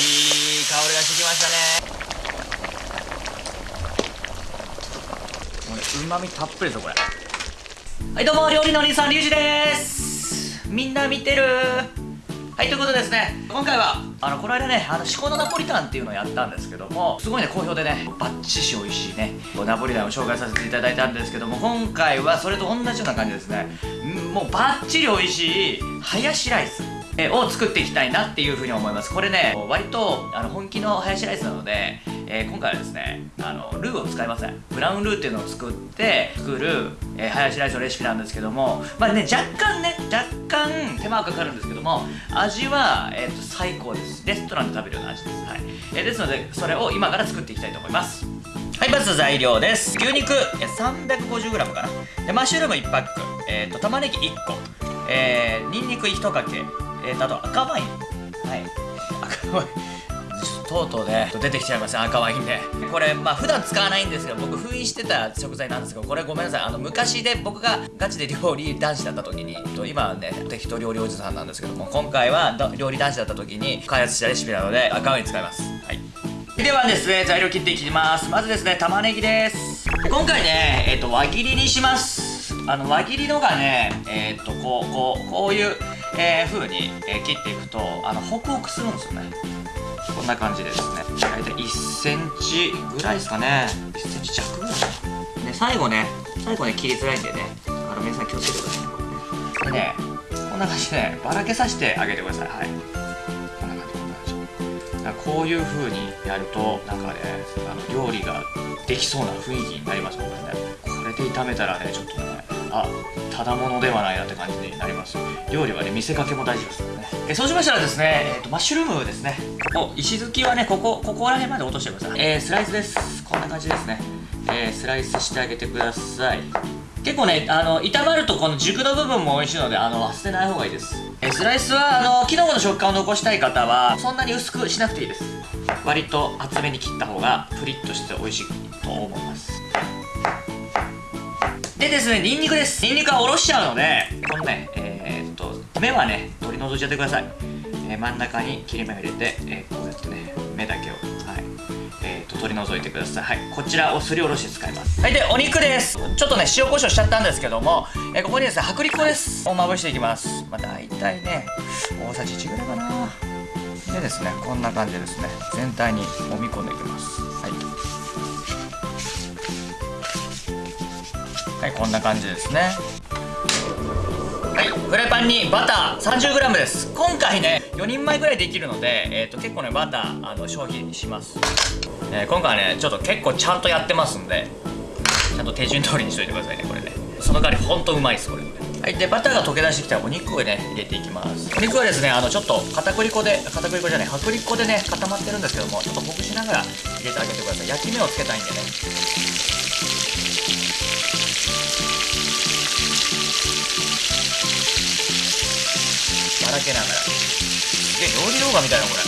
い香りがしてきましたね。これうまみたっぷりですよこれ。はいどうも料理のお兄さんリュウジです。みんな見てる？はいということでですね今回はあのこの間ねあの至高のナポリタンっていうのをやったんですけどもすごいね好評でねバッチシ美味しいねナポリタンを紹介させていただいたんですけども今回はそれと同じような感じですね。もうバッチリ美味しいハヤシライスえを作っていきたいなっていうふうに思います。これね割とあの本気のハヤシライスなので、えー、今回はですねあのルーを使いません。ブラウンルーっていうのを作って作る、えー、ハヤシライスのレシピなんですけどもまあね若干ね若干手間はかかるんですけども味は、えーと、最高です。レストランで食べるような味です。はい、えー、ですのでそれを今から作っていきたいと思います。はいまず材料です。牛肉。350g かな。でマッシュルーム1パック、えーと、玉ねぎ1個。えー、にんにく1かけ。えー、あと赤ワイン。はい。赤ワイン。とうとうね、出てきちゃいました、赤ワインね。これ、まあ普段使わないんですけど、僕封印してた食材なんですけど、これごめんなさい。あの、昔で僕がガチで料理男子だった時に、今はね、適当料理おじさんなんですけども、今回は料理男子だった時に開発したレシピなので、赤ワイン使います。はい。ではですね、材料切っていきます。まずですね、玉ねぎです。今回ね、えっ、ー、と、輪切りにします。あの、輪切りのがね、えっ、ー、と、こう、こう、こういう、えー、風に、えー、切っていくとあのホクホクするんですよね。こんな感じですね。大体1センチぐらいですかね。1センチ弱ぐらい。で最後ね最後ね切りづらいんでね。あの皆さん気をつけてくださいね。これねこんな感じでばらけさせてあげてください。はい。こんな感じこんな感じこういう風にやるとなんかねあの料理ができそうな雰囲気になりますもんね。これで炒めたらねちょっとねあただものではないなって感じになります。料理はね見せかけも大事ですからね。えそうしましたらですね、えーと、マッシュルームですね。お石突きはねここここら辺まで落としてください。えー、スライスです。こんな感じですね。えー、スライスしてあげてください。結構ねあの炒まるとこの軸の部分も美味しいのであの捨てない方がいいです。えスライスはあのキノコの食感を残したい方はそんなに薄くしなくていいです。割と厚めに切った方がプリッとして美味しいと思いますでですね、ニンニクです。ニンニクはおろしちゃうので、このね、えー、っと、目はね、取り除いちゃってください。えー、真ん中に切り目を入れて、えー、こうやってね、目だけを、はい、えー、と、取り除いてください。はい、こちらをすりおろして使います。はい、で、お肉です。ちょっとね、塩コショウしちゃったんですけども、えー、ここにですね、薄力粉です。をまぶしていきます。まあ、大体ね、大さじ1ぐらいかな。でですね、こんな感じですね。全体に揉み込んでいきます。はい。こんな感じですね。はいフライパンにバター 30g です。今回ね4人前ぐらいできるので、えーと、結構ねバターあの消費します、えー、今回はねちょっと結構ちゃんとやってますんでちゃんと手順通りにしといてくださいねこれね。その代わりほんとうまいですこれ。はいでバターが溶け出してきたらお肉をね入れていきます。お肉はですねあのちょっと片栗粉で片栗粉じゃない薄力粉でね固まってるんですけどもちょっとほぐしながら入れてあげてください。焼き目をつけたいんでね。ばらけながら。すげえ料理動画みたいなこれ。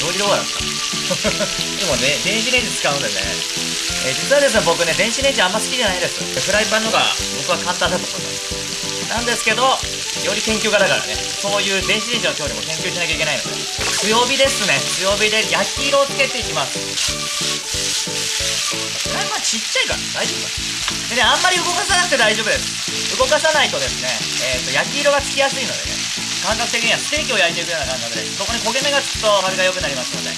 料理動画だった。でもね電子レンジ使うんだよね、え、実はですね僕ね電子レンジあんま好きじゃないです。フライパンの方が僕は簡単だと思います。なんですけど料理研究家だからね。そういう電子レンジの調理も研究しなきゃいけないの。で強火ですね。強火で焼き色をつけていきます。フライパンちっちゃいから大丈夫でねあんまり動かさなくて大丈夫です。動かさないとですね、えーと焼き色がつきやすいのでね感覚的にはステーキを焼いていくような感覚でここに焦げ目がつくと味が良くなりますので。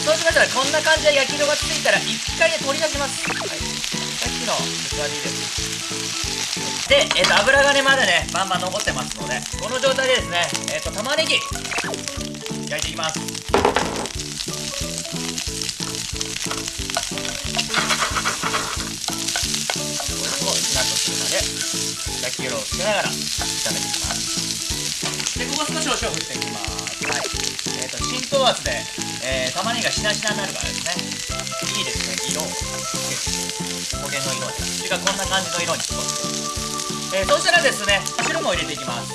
そうしましたらこんな感じで焼き色がついたら一回ね取り出します。はい。の器にです。で、えー、と油がねまだねバンバン残ってますのでこの状態でですねえっ、ー、と玉ねぎ焼いていきます。これをしなっとするまで焼き色をつけながら炒めていきます。でここ少しお塩振っていきます、浸透圧で、えー、玉ねぎがしなしなになるからですね。いいですね色を。焦げの色に。それがこんな感じの色に。してえー、そしたらですね白も入れていきます。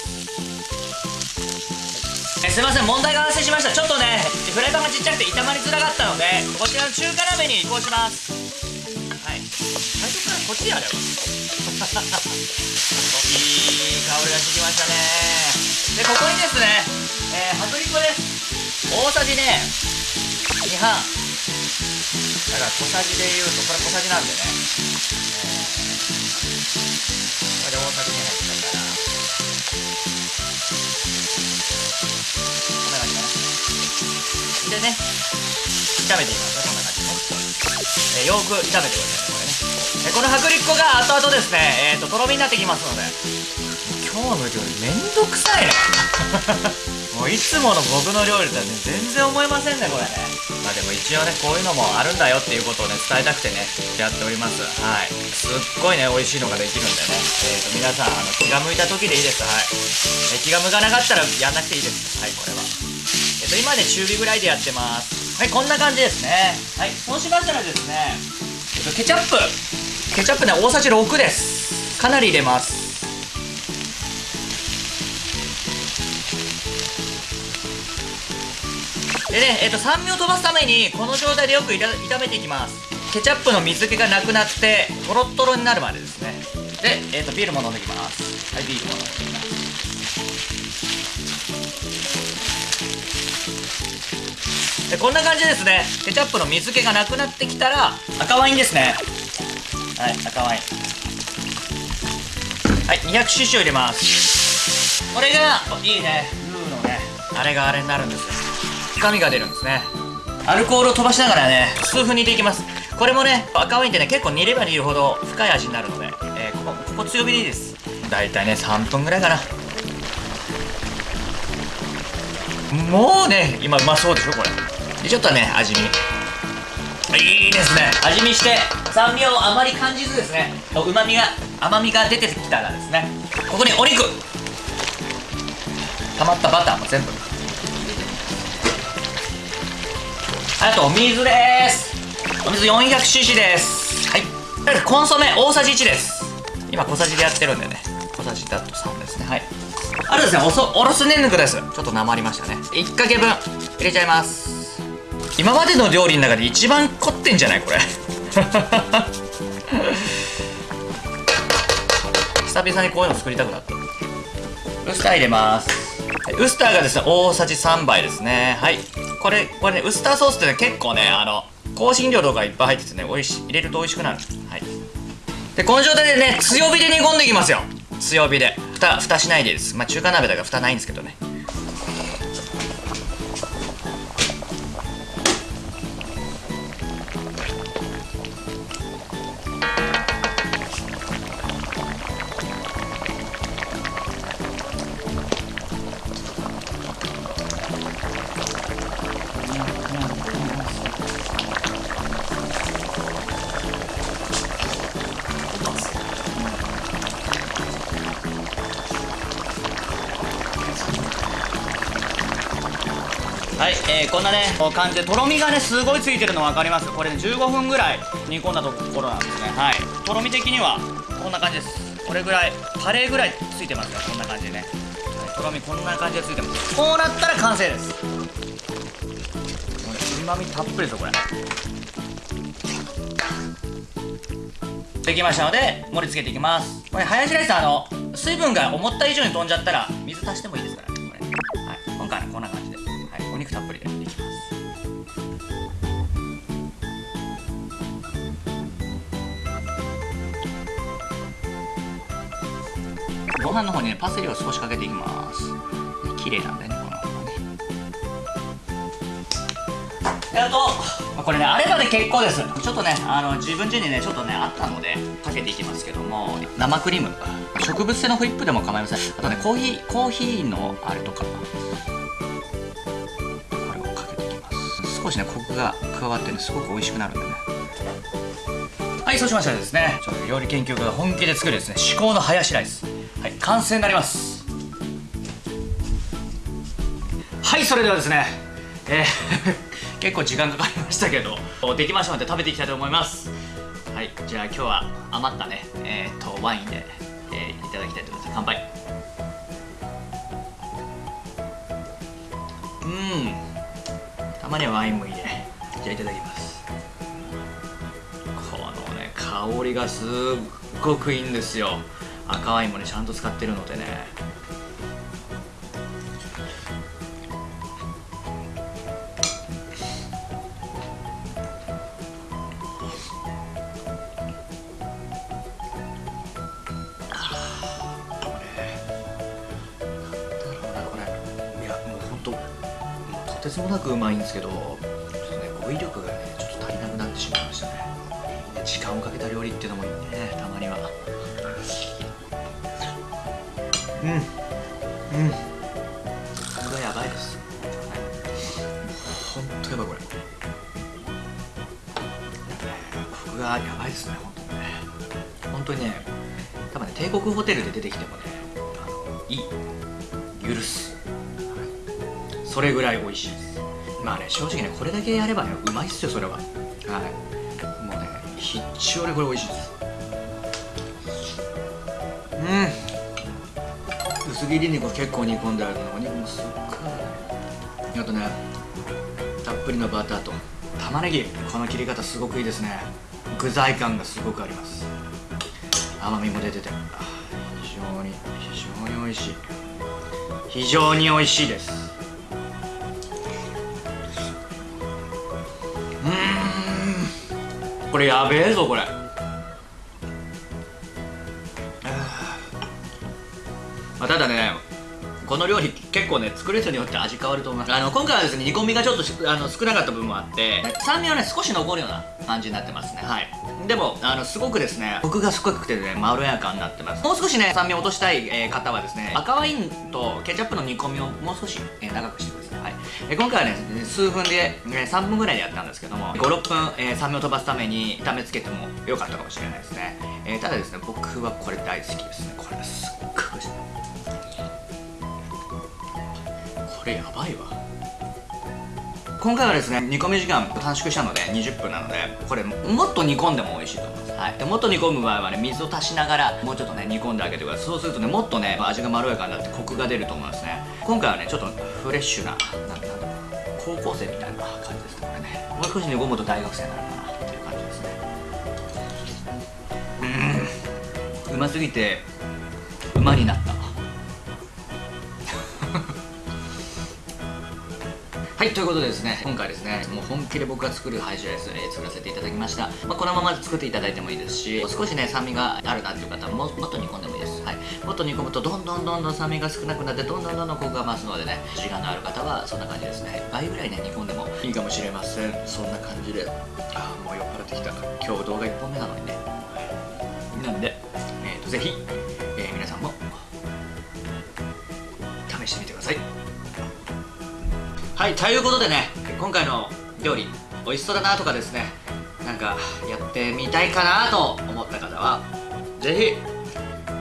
えすいません問題が発生しました。ちょっとねフライパンがちっちゃくて炒まりづらかったのでこちらの中華鍋に移行します。はい。最初からこっちでやればいい香りがしてきましたね。でここにですね、大さじね。2半。だから小さじで言うとこれ小さじなんでね、これで大さじ2入ったから。こんな感じかなでね。炒めていきますね。こんな感じね、えー、よく炒めてくださいこれね、えー、この薄力粉が後々ですね。えっ、ー、ととろみになってきますので。今日の料理めんどくさいね。もういつもの僕の料理とはね全然思えませんねこれ。ねまあでも一応ねこういうのもあるんだよっていうことをね伝えたくてねやっております。はい。すっごいね美味しいのができるんでね。えーと皆さんあの気が向いた時でいいです。はい、気が向かなかったらやんなくていいです。はいこれは。えっ、ー、と今ね中火ぐらいでやってます。はいこんな感じですね。はいそうしましたらですね、えっ、とケチャップ。ケチャップね大さじ6です。かなり入れます。でね、えっ、と、酸味を飛ばすために、この状態でよく炒めていきます。ケチャップの水気がなくなって、トロットロになるまでですね。で、えっ、と、ビールも飲んでいきます。はい、ビールも飲んでいきます。でこんな感じですねケチャップの水気がなくなってきたら赤ワインですねはい赤ワインはい 200cc を入れますこれがいいねルーのねあれがあれになるんですよ深みが出るんですね。アルコールを飛ばしながらね数分煮ていきます。これもね赤ワインってね結構煮れば煮るほど深い味になるので、えー、ここここ強火でいいです。だいたいね3分ぐらいかな。もうね今うまそうでしょこれ。でちょっとね味見。いいですね。味見して酸味をあまり感じずですねうまみが甘みが出てきたらですねここにお肉。溜まったバターも全部。あとお水です。お水 400cc です。はい。コンソメ大さじ1です。今小さじでやってるんでね。小さじだと3ですね。はい。あとですねおそおろすねんぬくです。ちょっとなまりましたね。1かけ分入れちゃいます。今までの料理の中で一番凝ってんじゃないこれ。久々にこういうの作りたくなった。ウスター入れます。ウスターがですね大さじ3杯ですね。はいこれこれねウスターソースってね結構ねあの香辛料とかいっぱい入っててね美味しい。入れると美味しくなる。はい。でこの状態でね強火で煮込んでいきますよ。強火で。蓋蓋しないでです。まあ中華鍋だから蓋ないんですけどね。えー、こんなねこう感じでとろみがねすごいついてるの分かります。これね15分ぐらい煮込んだところなんですね。はい。とろみ的にはこんな感じです。これぐらいカレーぐらいついてますよ。こんな感じでね、とろみこんな感じでついてます。こうなったら完成です。これうまみたっぷりですよこれ。できましたので盛り付けていきます。これハヤシライスあの水分が思った以上に飛んじゃったら水足してもいいですからねこれ。はい。今回はこんな感じで。肉たっぷりでいきます。ご飯の方にねパセリを少しかけていきます。綺麗なんでねこの方がね。あとこれねあればで結構です。ちょっとねあの自分家にねちょっとねあったのでかけていきますけども生クリーム植物性のホイップでも構いません。あとねコーヒーコーヒーのあれとか少しねコクが加わってねすごく美味しくなるんでね。はいそうしましたらですねちょっと料理研究家が本気で作るですね至高のハヤシライス。はい完成になります。はいそれではですねえー 結構時間かかりましたけどできましたので食べていきたいと思います。はいじゃあ今日は余ったねえー、っとワインで、えー、いただきたいと思います。乾杯。うん。まにはワインもいいね。じゃあいただきます。このね香りがすっごくいいんですよ。赤ワインもねちゃんと使ってるのでね。てつもなくうまいんですけどちょっとね語彙力がねちょっと足りなくなってしまいましたね。時間をかけた料理っていうのもいいねたまには。うん。うん。これがやばいです。ほんとやばいこれ。コクがやばいですね本当にね。本当にね多分ね帝国ホテルで出てきてもねあのいい。許す。それぐらい美味しいです。まあね正直ねこれだけやればねうまいっすよそれは。はい。もうね必中でこれ美味しいです。うん。薄切り肉結構煮込んであるのお肉もすっごい。あとねたっぷりのバターと玉ねぎ。この切り方すごくいいですね。具材感がすごくあります。甘みも出てて。非常に非常に美味しい。非常に美味しいです。これやべえぞこれ。まあ、ただねこの料理結構ね作る人によって味変わると思います。あの今回はですね煮込みがちょっとあの少なかった部分もあって酸味はね少し残るような感じになってますね。はい。でもあのすごくですねコクが少なくてねまろやかになってます。もう少しね酸味を落としたい、えー、方はですね赤ワインとケチャップの煮込みをもう少し、えー、長くしてくださ、い。え、今回はね数分で、ね、3分ぐらいでやったんですけども56分、え、酸味を飛ばすために炒めつけてもよかったかもしれないですね、え、ただですね僕はこれ大好きですね。これすっごく美味しい。これやばいわ。今回はですね煮込み時間短縮したので20分なのでこれもっと煮込んでも美味しいと思います、はい、でもっと煮込む場合はね水を足しながらもうちょっとね煮込んであげてください。そうするとねもっとね味がまろやかになってコクが出ると思いますね。今回はねちょっとフレッシュななんだろう高校生みたいな感じですねこれね。もう少し煮込むと大学生なるかなっていう感じですね。うん。うますぎて馬になった。はいということでですね今回ですねもう本気で僕が作るハイジライス、え、作らせていただきました、まあ、このまま作っていただいてもいいですし少しね酸味があるなっていう方はももっと煮込んでももっと煮込むとどんどんどんどん酸味が少なくなってどんどんどんどんコクが増すのでね時間のある方はそんな感じですね。倍ぐらいね煮込んでもいいかもしれません。そんな感じで。ああもう酔っ払ってきた。今日動画1本目なのにね。なんで、えーと、ぜひ、えー、皆さんも試してみてください。はいということでね今回の料理美味しそうだなとかですねなんかやってみたいかなと思った方はぜひ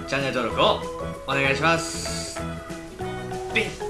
チャンネル登録をお願いします。ビッ